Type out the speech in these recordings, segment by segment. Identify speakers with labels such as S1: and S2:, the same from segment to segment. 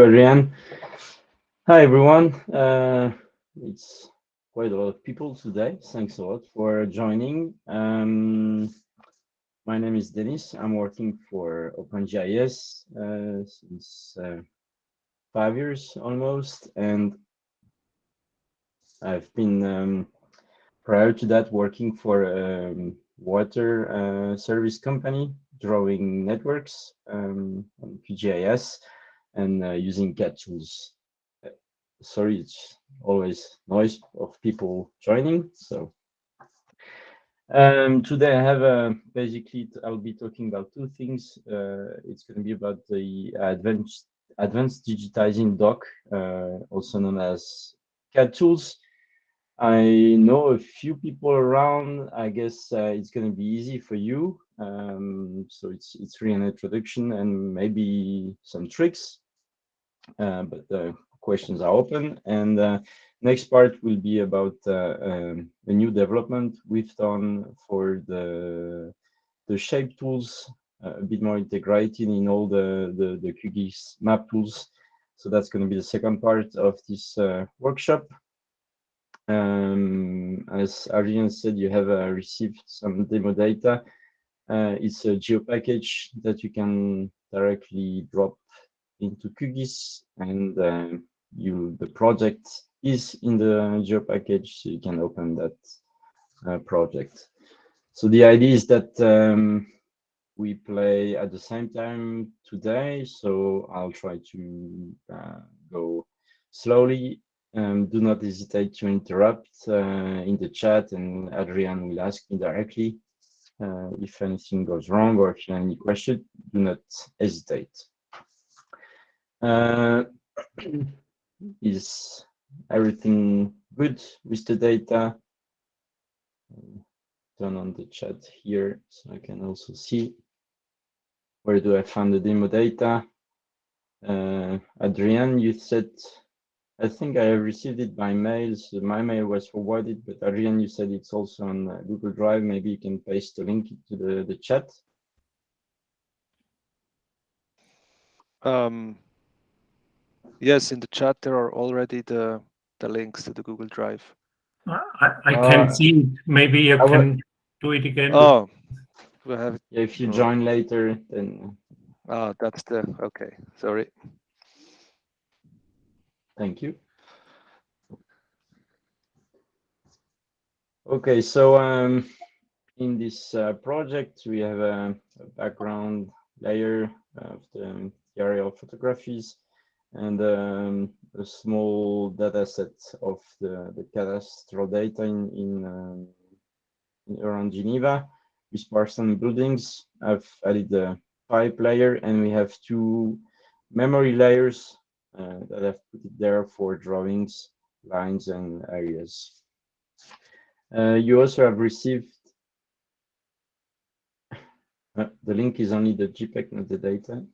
S1: Adrian. Hi, everyone. Uh, it's quite a lot of people today. Thanks a lot for joining. Um, my name is Denis. I'm working for OpenGIS uh, since uh, five years almost, and I've been um, prior to that working for a um, water uh, service company drawing networks um, on QGIS and uh, using CAD tools. Sorry, it's always noise of people joining. So um, today I have uh, basically I'll be talking about two things. Uh, it's going to be about the advanced advanced digitizing dock, uh, also known as CAD tools. I know a few people around. I guess uh, it's going to be easy for you. Um, so it's it's really an introduction and maybe some tricks. Uh, but the questions are open. And uh, next part will be about uh, um, a new development we've done for the the shape tools, a bit more integrated in all the, the, the QGIS map tools. So that's going to be the second part of this workshop. Um, as Adrian said, you have uh, received some demo data. Uh, it's a geo package that you can directly drop into QGIS and uh, you the project is in the geo package, so you can open that uh, project. So the idea is that um, we play at the same time today, so I'll try to uh, go slowly. Um, do not hesitate to interrupt uh, in the chat and Adrian will ask me directly uh, if anything goes wrong or if you have any question, do not hesitate. Uh, is everything good with the data? Turn on the chat here so I can also see where do I find the demo data. Uh, Adrian, you said, I think I received it by mail. So my mail was forwarded, but Adrian, you said it's also on uh, Google Drive. Maybe you can paste the link to the, the chat.
S2: Um, Yes, in the chat there are already the the links to the Google Drive.
S3: I, I can uh, see it. Maybe you can do it again.
S2: Oh, we have.
S1: Yeah, if you join later, then.
S2: Oh, that's the okay. Sorry.
S1: Thank you. Okay, so um, in this uh, project, we have a, a background layer of the aerial photographies and um, a small data set of the, the cadastral data in, in, um, in around Geneva with Parsons buildings. I've added the pipe layer and we have two memory layers uh, that I've put it there for drawings, lines and areas. Uh, you also have received uh, the link is only the JPEG, not the data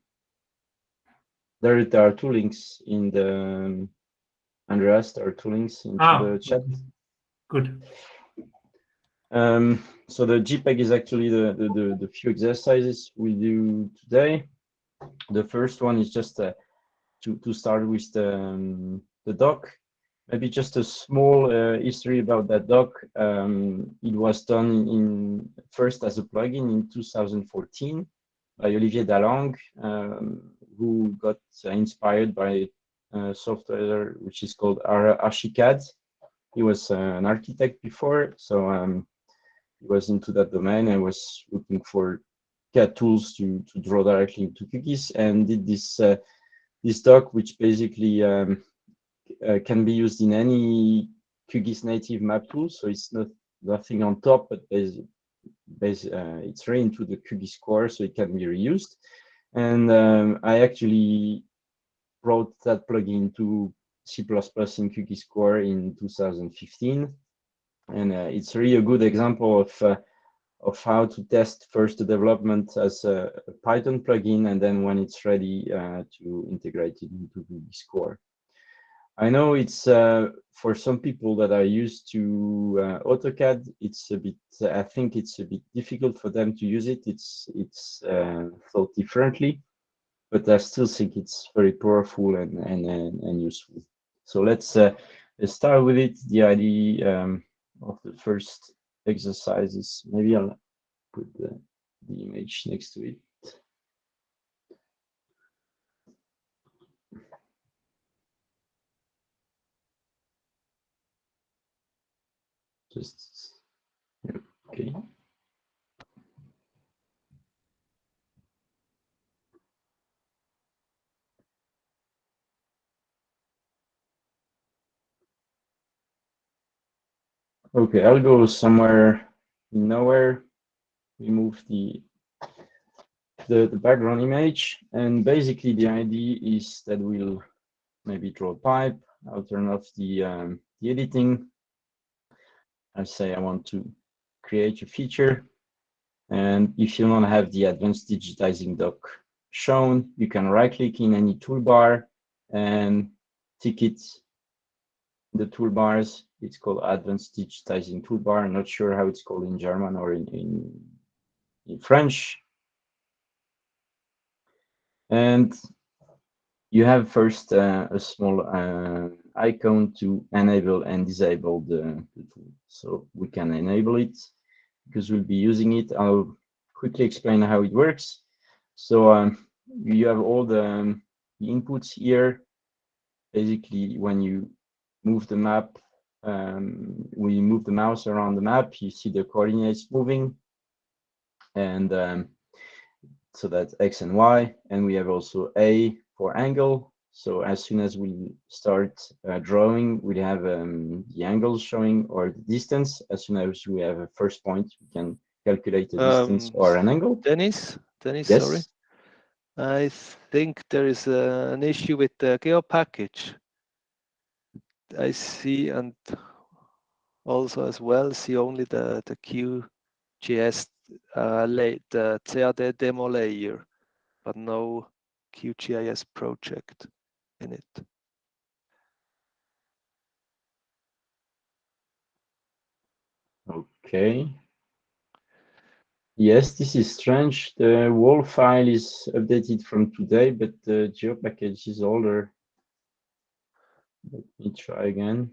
S1: there, there are two links in the Andreas. There are two links into ah, the chat.
S3: Good.
S1: Um, so the JPEG is actually the, the, the, the, few exercises we do today. The first one is just uh, to, to start with the, um, the dock. Maybe just a small uh, history about that dock. Um, it was done in first as a plugin in 2014 by Olivier Dalang. Um, who got inspired by software which is called Archicad. He was uh, an architect before, so um, he was into that domain and was looking for CAD tools to, to draw directly into QGIS and did this uh, this dock, which basically um, uh, can be used in any QGIS native map tool. So it's not nothing on top, but basically, uh, it's right into the QGIS core, so it can be reused. And um, I actually brought that plugin to C++ in QGIS Core in 2015. And uh, it's really a good example of, uh, of how to test first the development as a, Python plugin, and then when it's ready uh, to integrate it into QGIS Core. I know it's uh, for some people that are used to uh, AutoCAD, it's a bit, I think it's a bit difficult for them to use it. It's, it's uh, thought differently. but I still think it's very powerful and and and, and useful. So let's uh, start with it. The idea um, of the first exercises. Maybe I'll put the, the image next to it. Just okay. Okay, I'll go somewhere nowhere. Remove the, the the background image, and basically the idea is that we'll maybe draw a pipe. I'll turn off the um, the editing. I say I want to create a feature, and if you don't have the advanced digitizing dock shown, you can right-click in any toolbar and tick it the toolbars. It's called Advanced Digitizing Toolbar. I'm not sure how it's called in German or in, in, in French. And you have first uh, a small uh, icon to enable and disable the, the, tool. So we can enable it because we'll be using it. I'll quickly explain how it works. So um, you have all the, um, the inputs here. Basically, when you move the map, um, we move the mouse around the map, you see the coordinates moving. And um, so that's X and Y. And we have also A for angle. So as soon as we start uh, drawing, we have um, the angles showing or the distance. As soon as we have a first point, we can calculate the distance
S2: Um,
S1: or an angle.
S2: Dennis, Dennis,
S1: Yes.
S2: sorry. I think there is uh, an issue with the geo package. I see and also as well see only the the QGIS uh, lay, the CAD demo layer, but no QGIS project in it.
S1: Okay. Yes, this is strange. The wall file is updated from today, but the geo package is older. Let me try again.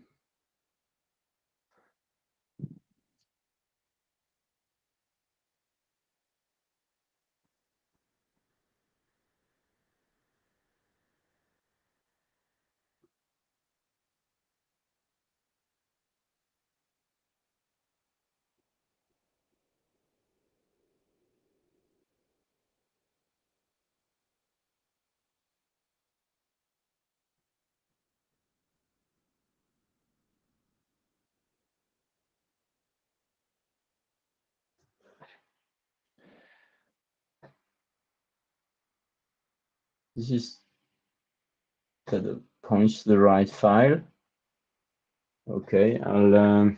S1: This is it points to the right file. Okay, I'll um,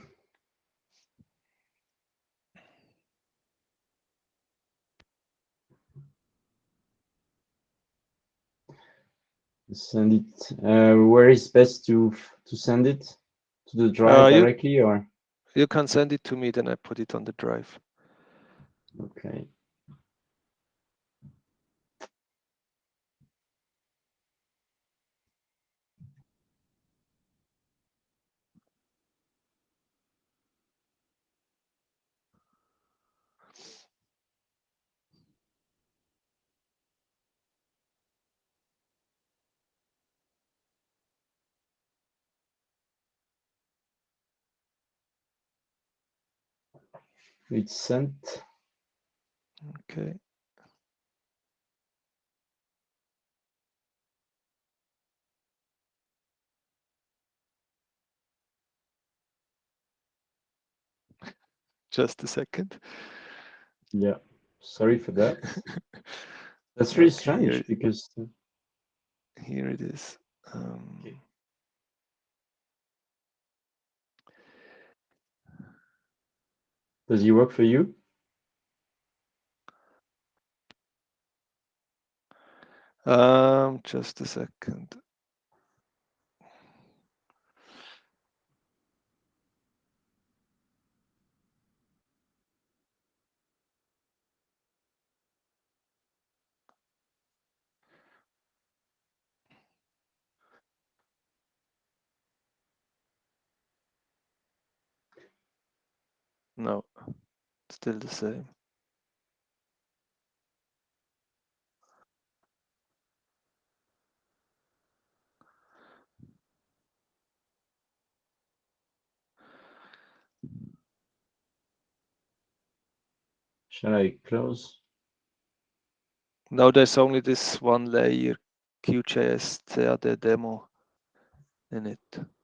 S1: send it. Uh, where is best to to send it to the drive
S2: Uh, you-
S1: directly or?
S2: You can send it to me, then I put it on the drive.
S1: Okay. It's sent.
S2: Okay. Just a second.
S1: Yeah. Sorry for that. That's really
S2: Okay,
S1: strange because
S2: Here it is. Um,
S1: Okay. Does he work for you?
S2: Um, just a second. No still the same.
S1: Shall I close?
S2: Now there's only this one layer, QGIS CAD demo in it.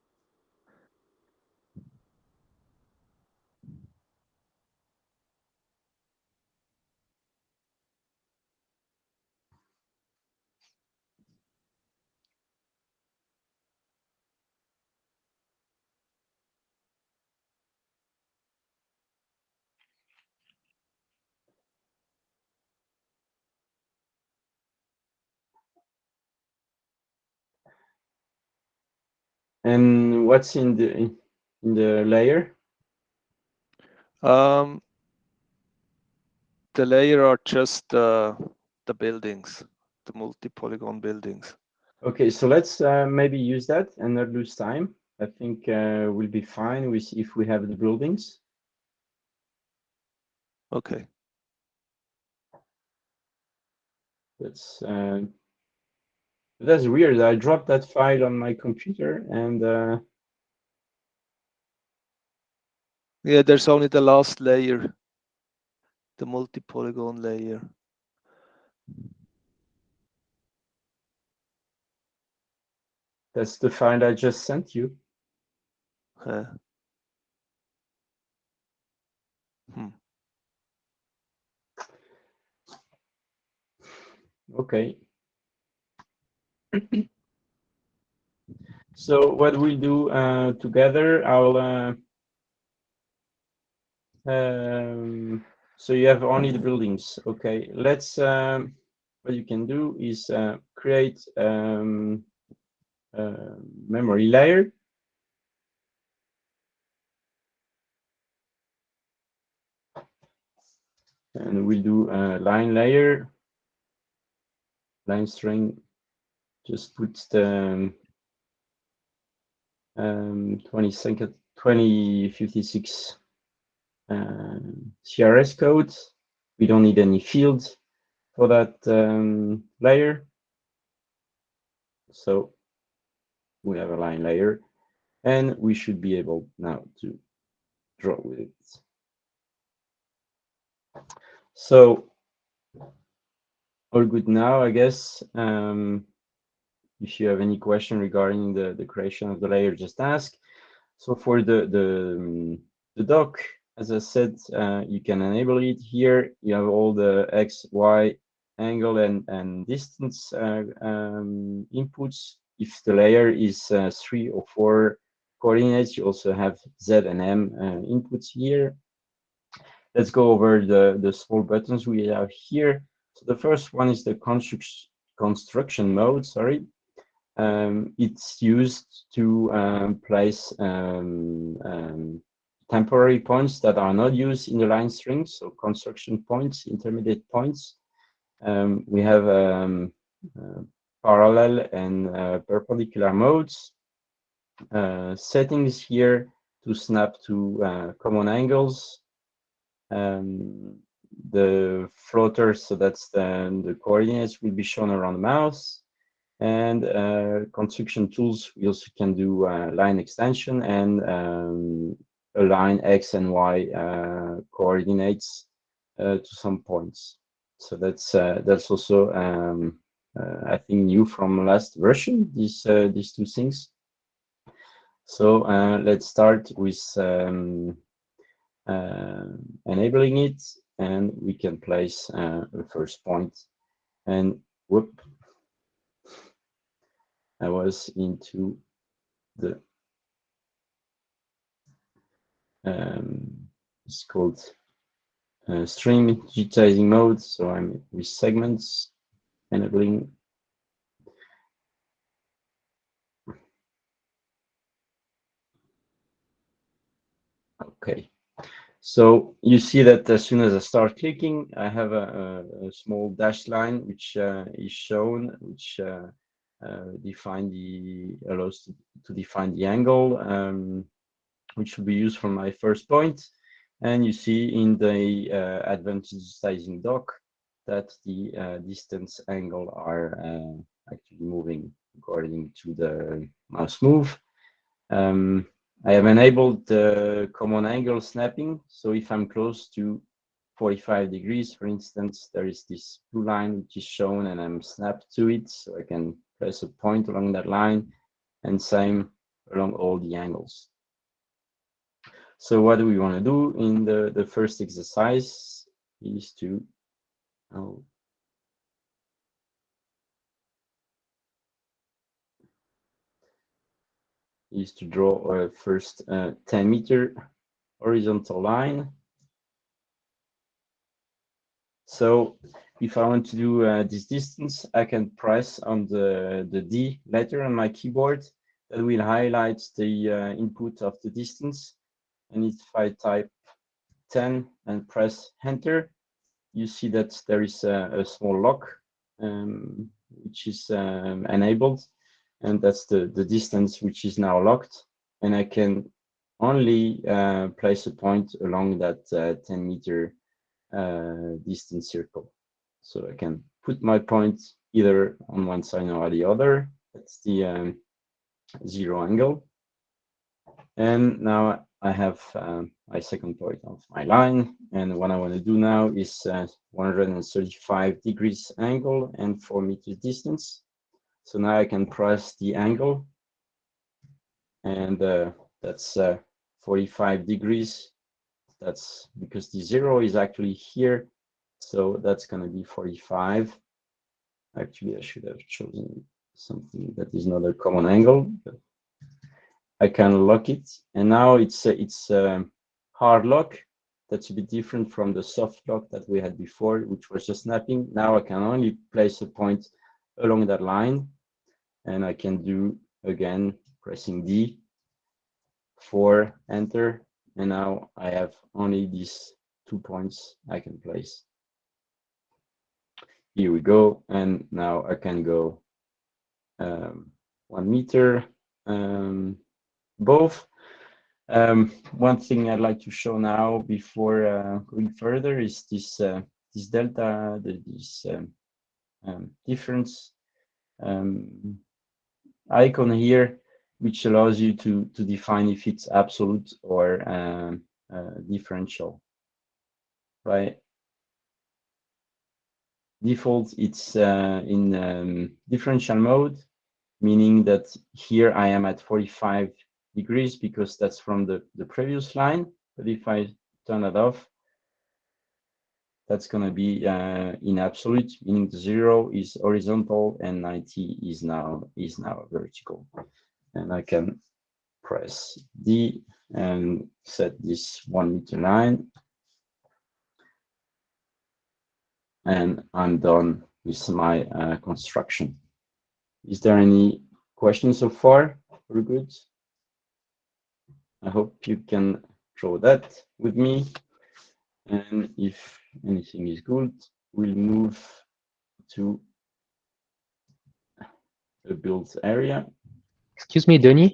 S1: And what's in the in the layer?
S2: Um, the layer are just uh, the buildings, the multi-polygon buildings.
S1: Okay, so let's uh, maybe use that and not lose time. I think uh, we'll be fine with if we have the buildings.
S2: Okay.
S1: That's uh, that's weird. I dropped that file on my computer and uh,
S2: Yeah, there's only the last layer, the multi-polygon layer.
S1: that's the file I just sent you.
S2: Hmm.
S1: Okay. So what we'll do uh, together, I'll. Uh, um, so you have only the buildings. Okay. Let's. Um, what you can do is uh, create um, a memory layer. And we'll do a line layer line string, just put the um, 20 second, 2056 um, CRS code. We don't need any fields for that um, layer. So we have a line layer and we should be able now to draw with it. So all good now, I guess. Um, if you have any question regarding the, the creation of the layer, just ask. So for the, the, the dock, as I said, uh, you can enable it here. You have all the X, Y angle and, and distance uh, um, inputs. If the layer is uh, three or four coordinates, you also have Z and M uh, inputs here. Let's go over the, the small buttons we have here. So the first one is the construction mode, sorry. Um, it's used to um, place um, um, temporary points that are not used in the line string, so construction points, intermediate points. Um, we have um, uh, parallel and uh, perpendicular modes. Uh, settings here to snap to uh, common angles. The floater, so that's the, the coordinates will be shown around the mouse. And uh, construction tools, we also can do uh, line extension and um, align X and Y uh, coordinates uh, to some points. So that's uh, that's also um, uh, I think new from last version. These these two things. So let's start with um, enabling it and we can place uh, the first point and whoop I was into the um, it's called uh, digitizing mode. So I'm with segments enabling okay. So you see that as soon as I start clicking, I have a, a, a small dashed line which uh, is shown, which uh, define the allows to, define the angle, um, which will be used for my first point. And you see in the uh, advanced digitizing dock that the uh, distance angle are uh, actually moving according to the mouse move. Um, I have enabled the common angle snapping. So if I'm close to 45 degrees, for instance, there is this blue line which is shown and I'm snapped to it. So I can place a point along that line and same along all the angles. So what do we want to do in the, the first exercise is to oh, is to draw a first uh, 10 meter horizontal line. So if I want to do uh, this distance, I can press on the, the D letter on my keyboard that will highlight the uh, input of the distance. And if I type 10 and press enter, you see that there is a, a small lock um, which is um, enabled and that's the, the distance which is now locked. And I can only uh, place a point along that uh, 10 meter uh, distance circle. So I can put my point either on one side or the other. That's the um, zero angle. And now I have um, my second point of my line. And what I want to do now is uh, 135 degrees angle and four meters distance. So now I can press the angle and uh, that's uh, 45 degrees. That's because the zero is actually here. So that's going to be 45. Actually, I should have chosen something that is not a common angle. I can lock it. And now it's a, it's a hard lock. That's a bit different from the soft lock that we had before, which was just snapping. Now I can only place a point along that line and I can do again pressing D for enter and now I have only these two points I can place. Here we go and now I can go um, one meter um, both. Um, one thing I'd like to show now before uh, going further is this uh, this delta, the, this um, um, difference um, icon here, which allows you to, to define if it's absolute or um, uh, differential, right? Default, it's uh, in um, differential mode, meaning that here I am at 45 degrees because that's from the, the previous line. But if I turn it off, that's going to be uh, in absolute, meaning zero is horizontal and 90 is now is now vertical. And I can press D and set this one meter line. And I'm done with my uh, construction. Is there any questions so far? We're good. I hope you can draw that with me. And if anything is good, we'll move to the build area.
S4: Excuse me, Denis.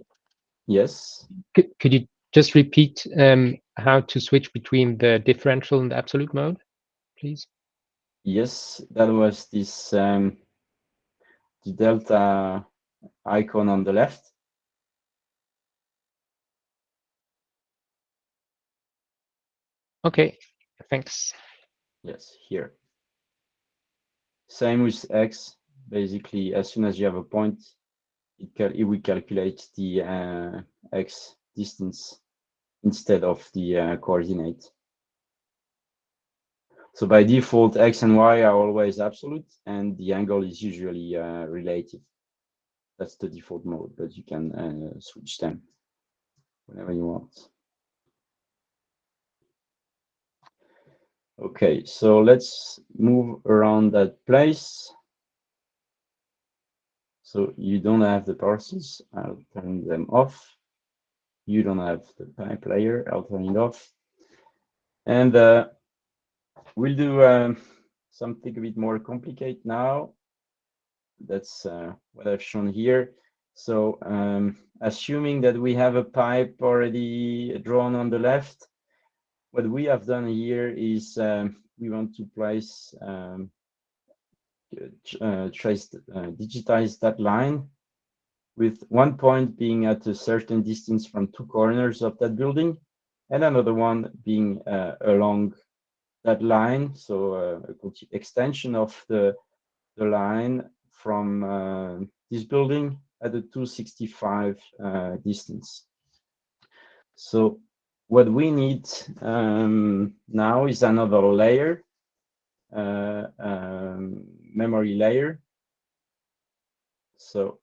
S1: Yes.
S4: Could, could you just repeat um, how to switch between the differential and the absolute mode, please?
S1: Yes, that was this um, the delta icon on the left.
S4: Okay, thanks.
S1: Yes, here. Same with X. Basically, as soon as you have a point, will calculate the uh, X distance instead of the uh, coordinate. So by default, X and Y are always absolute, and the angle is usually uh, relative. That's the default mode, but you can uh, switch them whenever you want. Okay, so let's move around that place. So you don't have the parses, I'll turn them off. You don't have the pipe layer, I'll turn it off. And uh, we'll do um, something a bit more complicated now. That's uh, what I've shown here. So um, assuming that we have a pipe already drawn on the left, what we have done here is um, we want to place um, uh, trace uh, digitize that line with one point being at a certain distance from two corners of that building and another one being uh, along that line. So uh, extension of the the line from uh, this building at a 265 uh, distance. So what we need um, now is another layer um, memory layer. So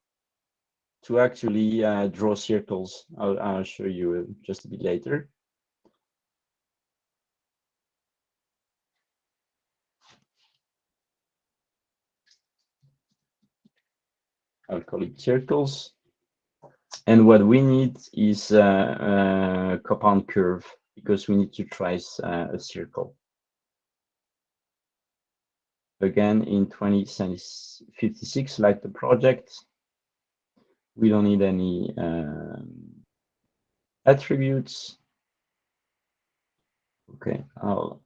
S1: to actually uh, draw circles, I'll, I'll show you just a bit later. I'll call it circles. And what we need is a, a compound curve because we need to trace uh, a circle again in 2056 like the project. We don't need any um, attributes. Okay i'll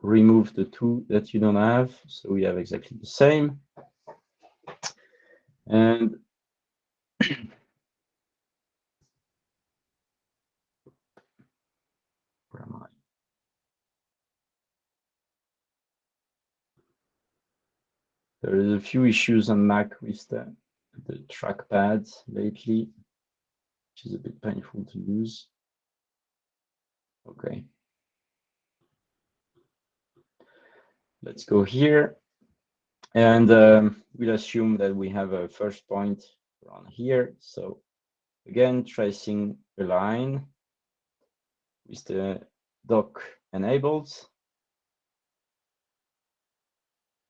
S1: remove the two that you don't have so we have exactly the same. And where am i There is a few issues on Mac with the, the trackpad lately, which is a bit painful to use. Okay. Let's go here. And um, we'll assume that we have a first point around here. So again, tracing a line with the dock enabled.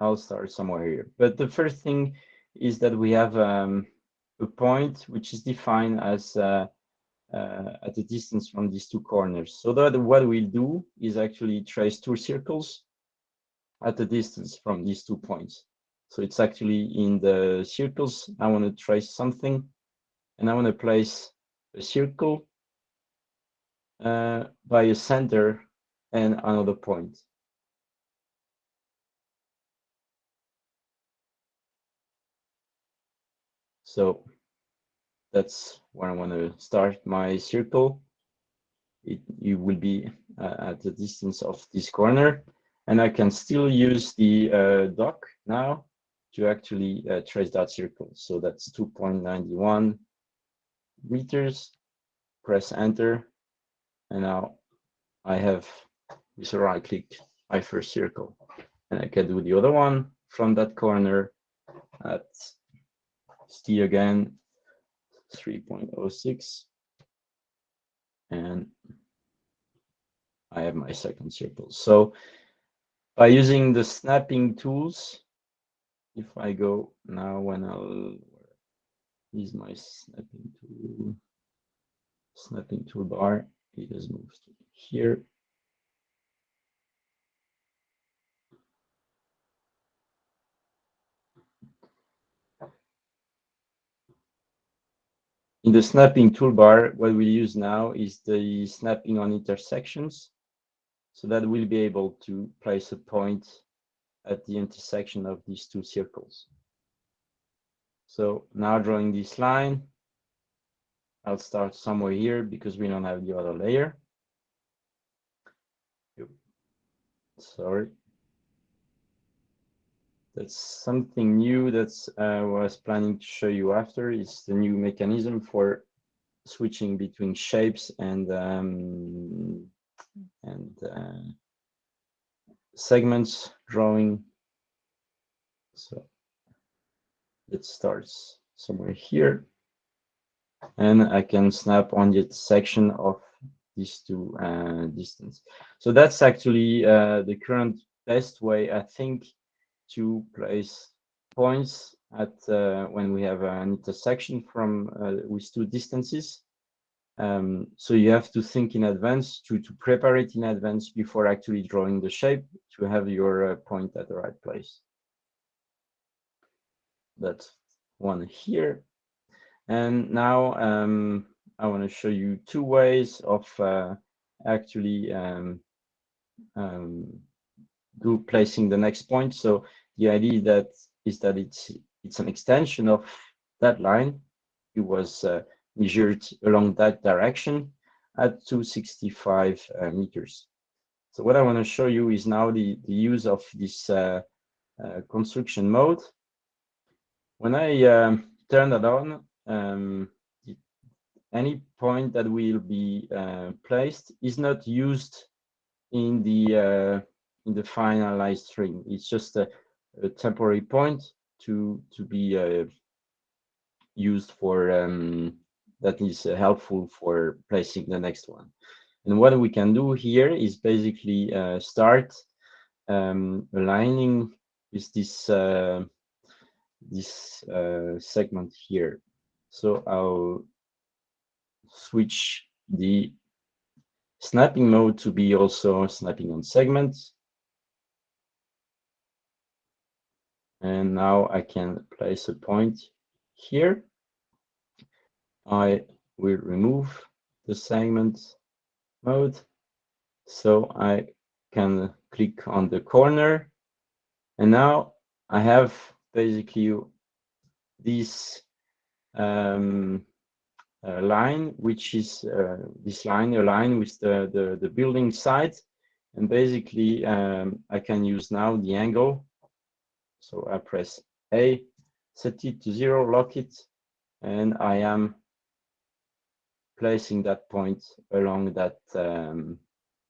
S1: I'll start somewhere here. But the first thing is that we have um, a point which is defined as uh, uh, at a distance from these two corners. So that what we'll do is actually trace two circles at a distance from these two points. So it's actually in the circles, I want to trace something and I want to place a circle uh, by a center and another point. So that's where I want to start my circle. It, you will be uh, at the distance of this corner and I can still use the uh, dock now to actually uh, trace that circle. So that's 2.91 meters, press enter. And now I have with a right click my first circle and I can do the other one from that corner at T again, 3.06. And I have my second circle. So by using the snapping tools, if I go now when I'll use my snapping tool, snapping toolbar, it has moved here. In the snapping toolbar, what we use now is the snapping on intersections. So that we'll be able to place a point at the intersection of these two circles. So now drawing this line, I'll start somewhere here because we don't have the other layer. Sorry that's something new that I uh, was planning to show you after is the new mechanism for switching between shapes and um, and uh, segments drawing. So it starts somewhere here, and I can snap on the section of these two uh, distance. So that's actually uh, the current best way, I think, to place points at uh, when we have an intersection from uh, with two distances. Um, so you have to think in advance to, to prepare it in advance before actually drawing the shape to have your uh, point at the right place. That's one here. And now um, I want to show you two ways of uh, actually um, um, do placing the next point. So the idea that is that it's it's an extension of that line. It was uh, measured along that direction at 265 uh, meters. So what I want to show you is now the, the use of this uh, uh, construction mode. When I um, turn that on, um, any point that will be uh, placed is not used in the uh, in the finalized string. It's just a temporary point to to be uh, used for um, that is helpful for placing the next one. And what we can do here is basically uh, start um, aligning with this uh, this uh, segment here. So I'll switch the snapping mode to be also snapping on segments. And now I can place a point here. I will remove the segment mode. So I can click on the corner. And now I have basically this um, uh, line, which is uh, this line, a line with the, the, the building side. And basically, um, I can use now the angle. So I press A, set it to zero, lock it, and I am placing that point along that um,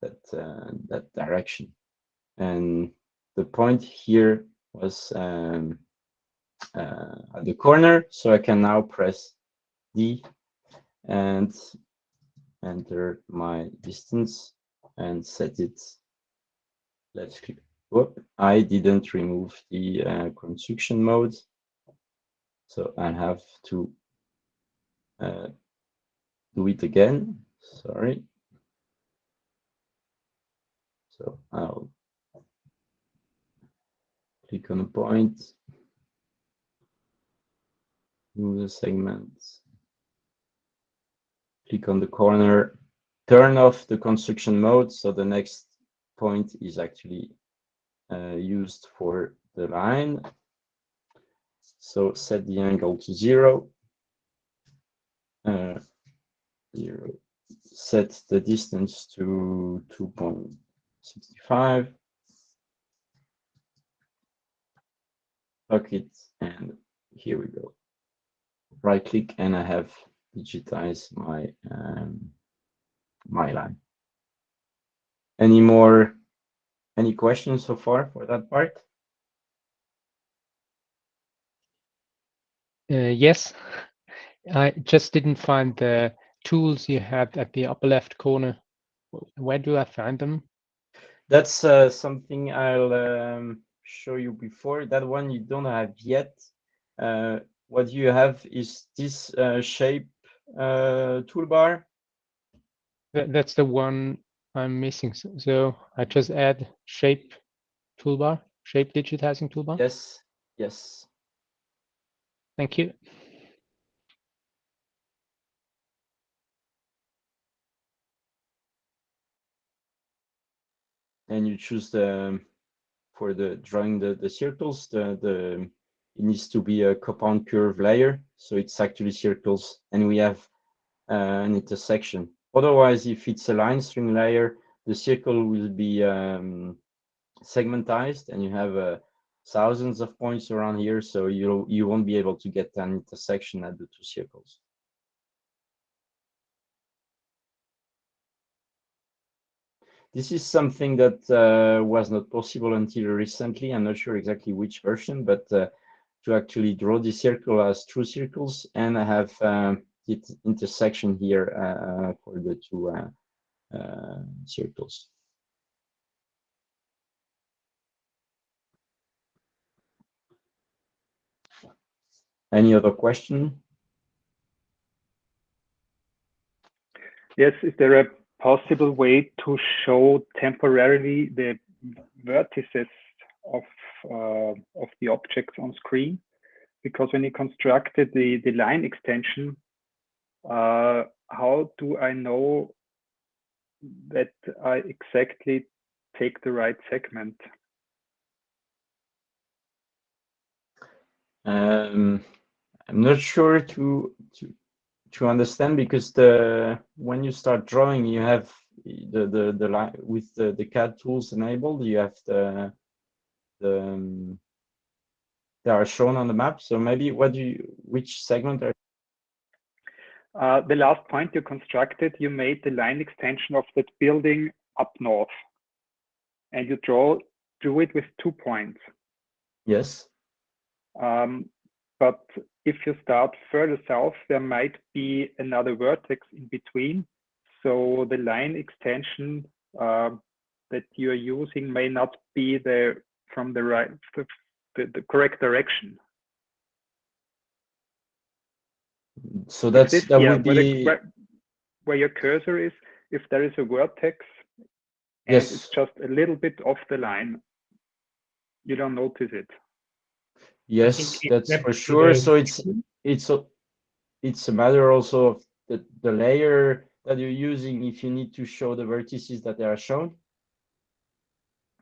S1: that uh, that direction. And the point here was um, uh, at the corner, so I can now press D and enter my distance and set it. Let's click. Whoop, I didn't remove the uh, construction mode, so I have to uh, do it again. Sorry. So I'll click on a point, move the segments, click on the corner, turn off the construction mode. So the next point is actually uh, used for the line. So set the angle to zero. Uh, zero. Set the distance to 2.65. Lock it, and here we go. Right click, and I have digitized my um, my line. Any more, any questions so far for that part?
S4: Uh, yes, I just didn't find the tools you had at the upper left corner. Where do I find them?
S1: That's uh, something I'll um, show you before. That one you don't have yet. Uh, what you have is this uh, shape uh, toolbar.
S4: That's the one I'm missing. So, I just add shape toolbar, shape digitizing toolbar.
S1: Yes, yes.
S4: Thank you.
S1: and you choose the for the drawing the the circles the the it needs to be a compound curve layer so it's actually circles and we have uh, an intersection otherwise if it's a line string layer the circle will be um, segmentized and you have uh, thousands of points around here so you you won't be able to get an intersection at the two circles This is something that uh, was not possible until recently. I'm not sure exactly which version, but uh, to actually draw the circle as true circles, and I have um, intersection here uh, for the two uh, uh, circles. Any other question?
S5: Yes, is there a possible way to show temporarily the vertices of uh, of the objects on screen because when you constructed the the line extension uh, how do I know that I exactly take the right segment.
S1: Um, I'm not sure to to to understand because the when you start drawing, you have the the the line with the the CAD tools enabled. You have the the um, they are shown on the map. So maybe what do you which segment are
S5: Uh, the last point you constructed, you made the line extension of that building up north, and you draw drew it with two points.
S1: yes
S5: Um, but if you start further south, there might be another vertex in between. So the line extension uh, that you're using may not be the from the right the, the, the correct direction.
S1: So that's
S5: this-
S1: that
S5: yeah,
S1: would
S5: where, the-
S1: be
S5: where, where your cursor is, if there is a vertex and
S1: Yes.
S5: it's just a little bit off the line, you don't notice it.
S1: yes
S3: it
S1: that's for sure
S3: the-
S1: so it's it's a it's a matter also of the, the layer that you're using if you need to show the vertices that they are shown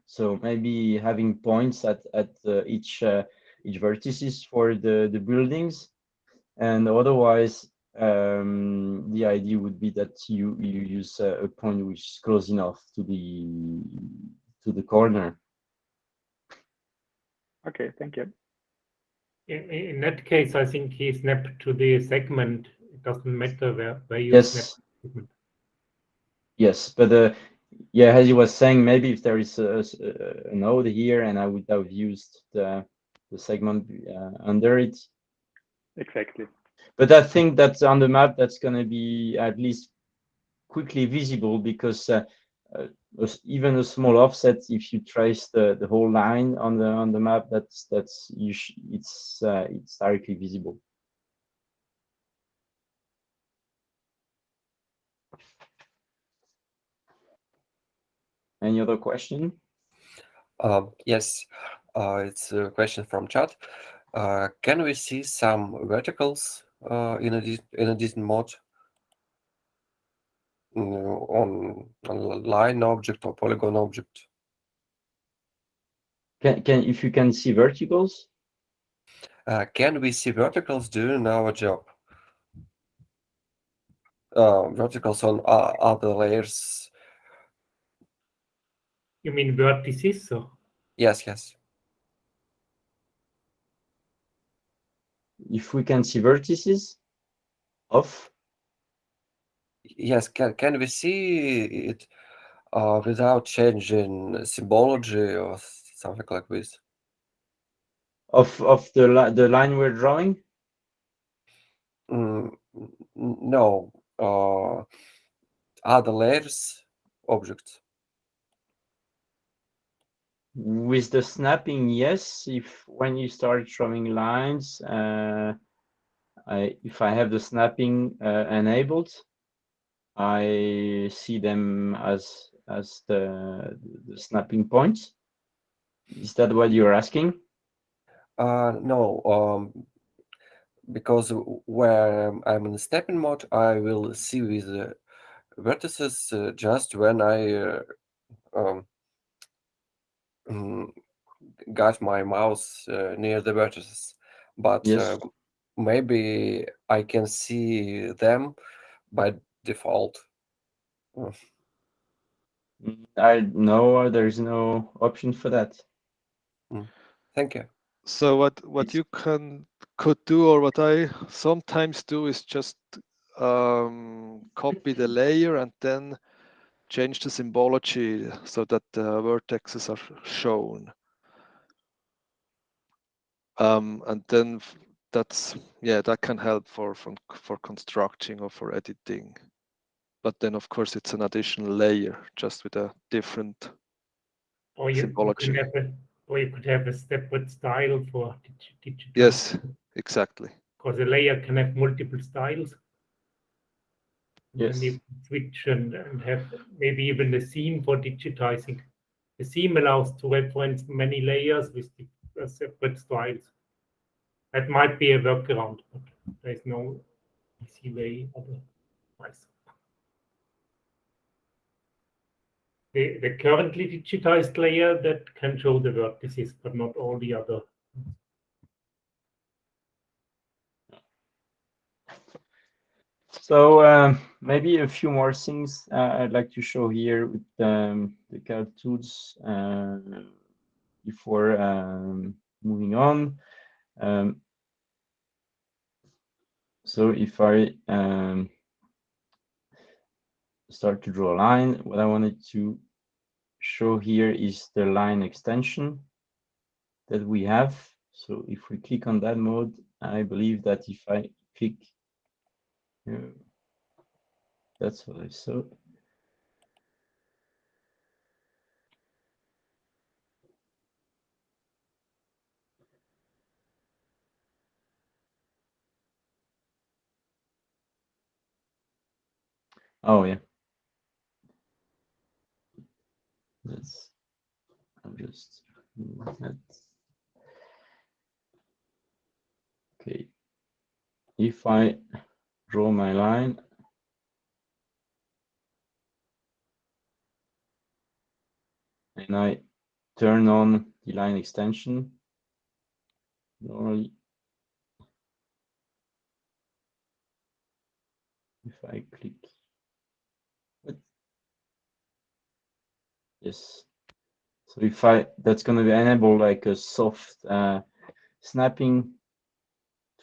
S1: so maybe having points at at uh, each uh, each vertices for the the buildings and otherwise um the idea would be that you you use a, a point which is close enough to the to the corner
S5: Okay, thank you.
S3: In, in that case, I think he snapped to the segment. It doesn't matter where, where you snap
S1: yes
S3: the segment.
S1: Yes, but uh, yeah, as you was saying, maybe if there is a, a s- a- a node here, and I would have used the the segment uh, under it.
S5: Exactly.
S1: But I think that on the map, that's going to be at least quickly visible because uh, uh, even a small offset, if you trace the the whole line on the on the map, that's that's you sh it's uh, it's directly visible. Any other question?
S6: Um, yes, uh, it's a question from chat. Uh, can we see some verticals uh, in a dis- in a distant mode Mm, on on a line object or polygon object?
S1: Can can if you can see verticals?
S6: Uh, can we see verticals during our job? Uh, verticals on o- other layers?
S3: You mean vertices? Or?
S6: Yes, yes.
S1: If we can see vertices of
S6: Yes, can can we see it uh, without changing symbology or something like this?
S1: of of the li- the line we're drawing
S6: Mm, no, uh, other layers objects.
S1: With the snapping yes. If when you start drawing lines uh I, if I have the snapping uh, enabled I see them as as the, the snapping points. Is that what you're asking?
S6: Uh, no, um, because where I'm in stepping mode, I will see with the vertices uh, just when I uh, um, mm, got my mouse uh, near the vertices. But
S1: Yes.
S6: uh, maybe I can see them by default.
S1: Mm, I know there's no option for that
S6: Thank you.
S2: So what what
S1: It's-
S2: you can could do or what I sometimes do is just um, copy the layer and then change the symbology so that the vertexes are shown. Um, and then that's yeah that can help for for for constructing or for editing. But then of course it's an additional layer just with a different
S3: Or you,
S2: Symbology.
S3: could have a, or you could have a separate style for digital.
S2: yes exactly.
S3: Because a layer can have multiple styles. And
S1: yes
S3: can switch and, and have maybe even the theme for digitizing. The theme allows to reference many layers with uh, separate styles. That might be a workaround, but there's no easy way otherwise. the, the currently digitized layer that can show the vertices, but not all the other.
S1: So um, maybe a few more things uh, I'd like to show here with um, the CAD tools uh, before um, moving on. Um, so if I um, start to draw a line, what I wanted to show here is the line extension that we have. So if we click on that mode, I believe that if I click yeah, that's what I saw. Oh yeah. That's I'm just that. Okay. If I draw my line. And I turn on the line extension. Normally, if I click, yes. So if I, that's going to be enable like a soft uh, snapping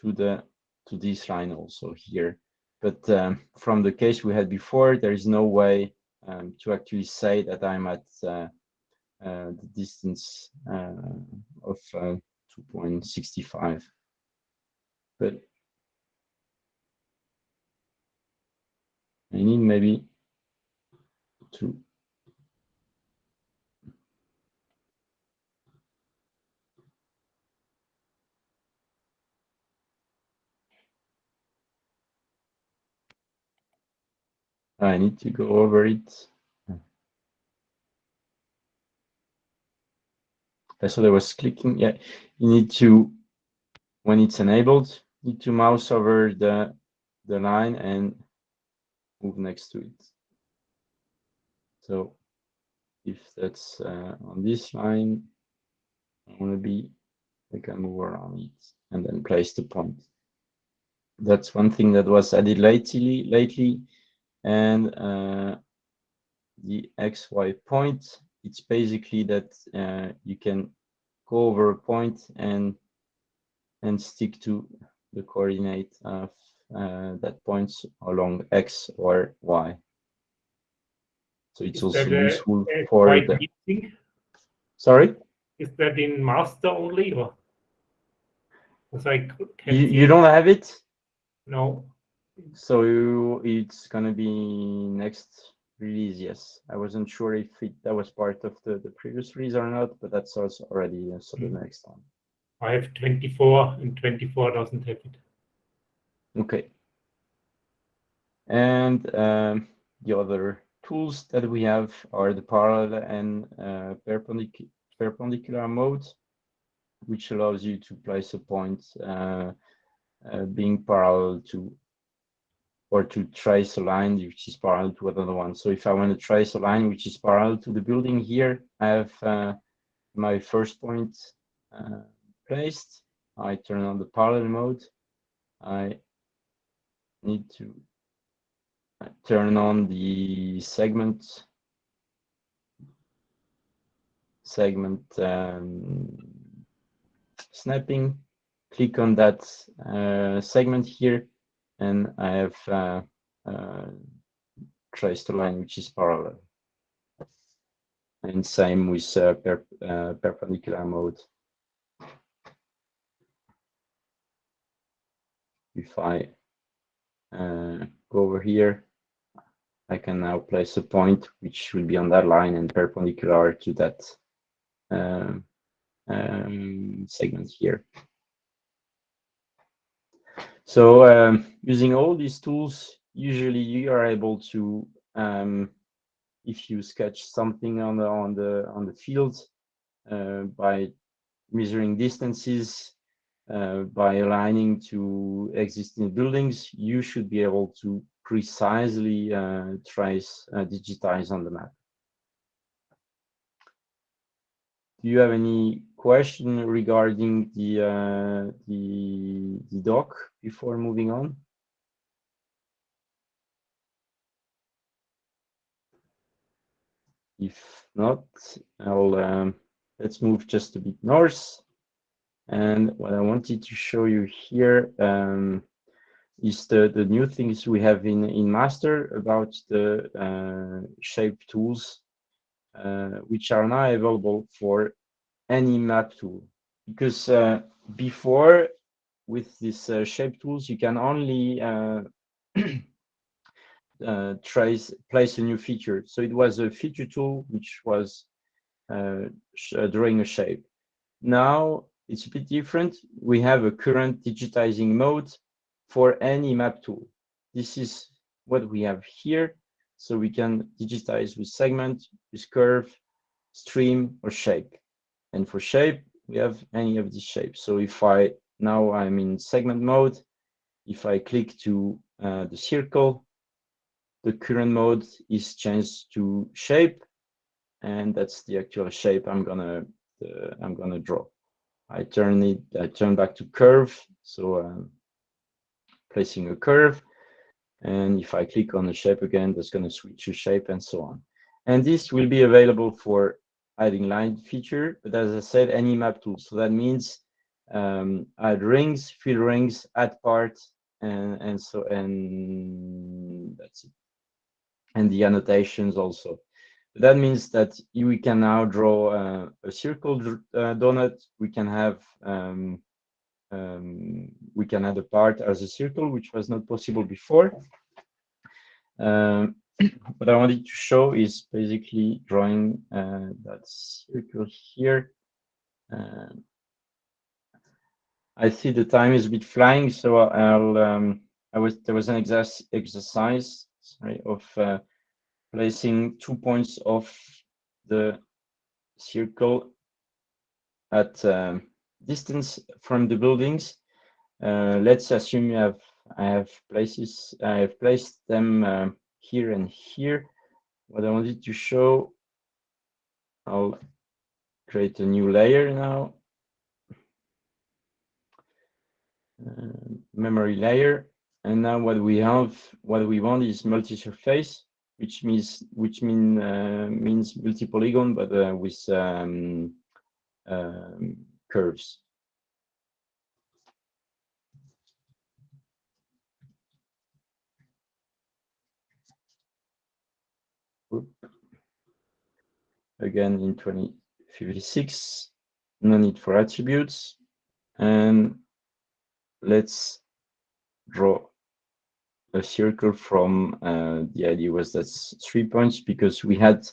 S1: to the to this line also here. But um, from the case we had before, there is no way um, to actually say that I'm at uh, uh, the distance uh, of uh, 2.65. But I need maybe to I need to go over it. So there was clicking. Yeah, you need to, when it's enabled, you need to mouse over the the line and move next to it. So if that's uh, on this line, I want to be, I can move around it and then place the point. That's one thing that was added lately. Lately, and uh, the xy point it's basically that uh, you can go over a point and and stick to the coordinate of uh, that points along x or y. So it's
S3: Is
S1: also
S3: that a-
S1: useful for the sorry?
S3: Is that in master only or? C-
S1: you, you don't have it?
S3: No,
S1: so it's gonna be next release yes i wasn't sure if it that was part of the the previous release or not but that's also already uh, so the
S3: Mm.
S1: next one
S3: I have 24 and 24 doesn't have it.
S1: okay and um, the other tools that we have are the parallel and uh, perpendicular perpendicular mode which allows you to place a point uh, uh, being parallel to or to trace a line which is parallel to another one. So if I want to trace a line which is parallel to the building here, I have uh, my first point uh, placed. I turn on the parallel mode. I need to uh, turn on the segment segment um, snapping. Click on that uh, segment here and I have uh, uh, traced a line which is parallel. And same with uh, per, uh, perpendicular mode. If I uh, go over here, I can now place a point which will be on that line and perpendicular to that um, um, segment here. So um, using all these tools, usually you are able to, um, if you sketch something on the on the on the field uh, by measuring distances, uh, by aligning to existing buildings, you should be able to precisely uh, trace, uh, digitize on the map. do you have any question regarding the uh, the the dock before moving on? If not, I'll um, let's move just a bit north. And what I wanted to show you here um, is the, the new things we have in, in master about the uh, shape tools, uh, which are now available for any map tool. Because uh, before with these uh, shape tools, you can only uh, uh, trace place a new feature. So it was a feature tool which was drawing a shape. Now it's a bit different. We have a current digitizing mode for any map tool. This is what we have here. So we can digitize with segment, with curve, stream, or shape. And for shape, we have any of these shapes. So if I, now I'm in segment mode, if I click to uh, the circle, the current mode is changed to shape, and that's the actual shape I'm gonna uh, I'm gonna draw. I turn it, I turn back to curve. So I'm placing a curve. And if I click on the shape again, that's going to switch to shape and so on. And this will be available for adding line feature, but as I said, any map tool. So that means um, add rings, fill rings, add parts, and, and so, and that's it. And the annotations also. That means that we can now draw uh, a circle uh, donut. We can have um, um, we can add a part as a circle, which was not possible before. Um, what I wanted to show is basically drawing uh, that circle here. Uh, I see the time is a bit flying, so I'll. Um, I was there was an exercise sorry, of uh, placing two points of the circle at um, distance from the buildings. Uh, let's assume you have I have places I have placed them uh, here and here. What I wanted to show, I'll create a new layer now. Uh, memory layer, and now what we have, what we want is multi-surface which means which mean uh, means multi-polygon, but uh, with um, um, curves. Again in 2056, no need for attributes, and let's draw a circle from uh, the idea was that's three points because we had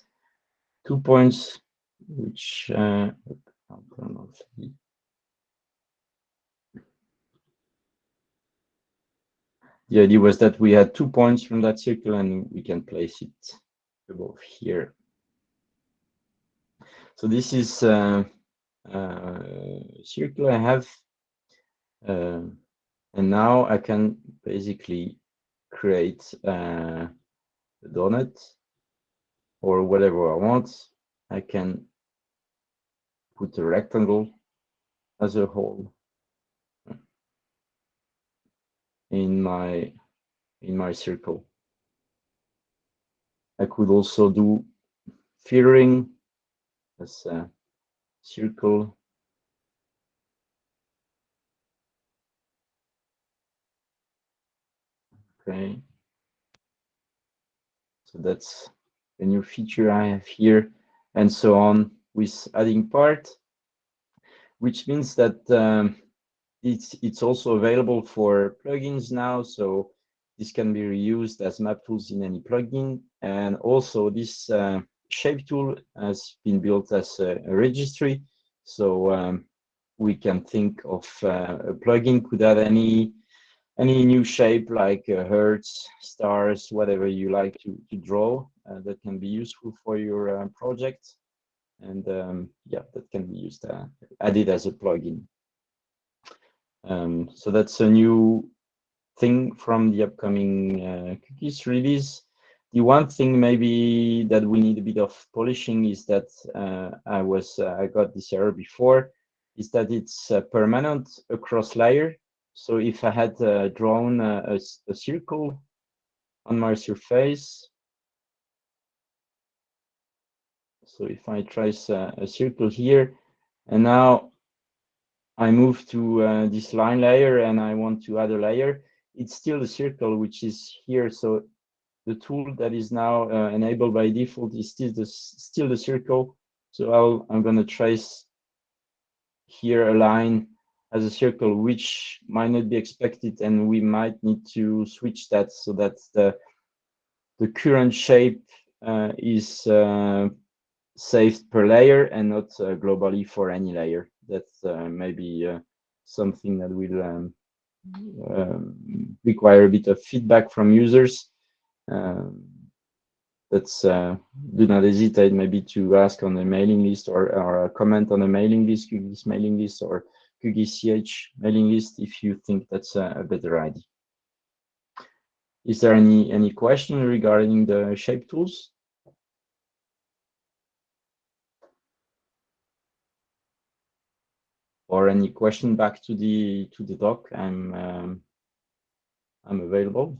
S1: two points which uh, the idea was that we had two points from that circle and we can place it above here. So this is uh, uh, circle I have, uh, and now I can basically create uh, a donut or whatever I want. I can put a rectangle as a hole in my in my circle. I could also do filtering as a circle Okay. So that's a new feature I have here and so on with adding part, which means that um, it's, it's also available for plugins now. So this can be reused as map tools in any plugin. And also this uh, shape tool has been built as a, a registry. So um, we can think of uh, a plugin could add any any new shape like uh, hearts, stars, whatever you like to, to draw uh, that can be useful for your uh, project. And um, yeah, that can be used, uh, added as a plugin. Um, so that's a new thing from the upcoming uh, QGIS release. The one thing maybe that we need a bit of polishing is that uh, I was uh, I got this error before is that it's uh, permanent across layer. So if I had uh, drawn a, a, a circle on my surface, so if I trace a, a circle here, and now I move to uh, this line layer and I want to add a layer, it's still the circle which is here. So the tool that is now uh, enabled by default is still the, still the circle. So I'll, I'm going to trace here a line as a circle, which might not be expected, and we might need to switch that so that the, the current shape uh, is uh, saved per layer and not uh, globally for any layer. That's uh, maybe uh, something that will um, um, require a bit of feedback from users. Um, that's uh, do not hesitate maybe to ask on the mailing list or, or a comment on the mailing list, QGIS mailing list or QGIS CH mailing list if you think that's a, a better idea. Is there any any question regarding the shape tools? Or any question back to the to the dock? I'm um, I'm available.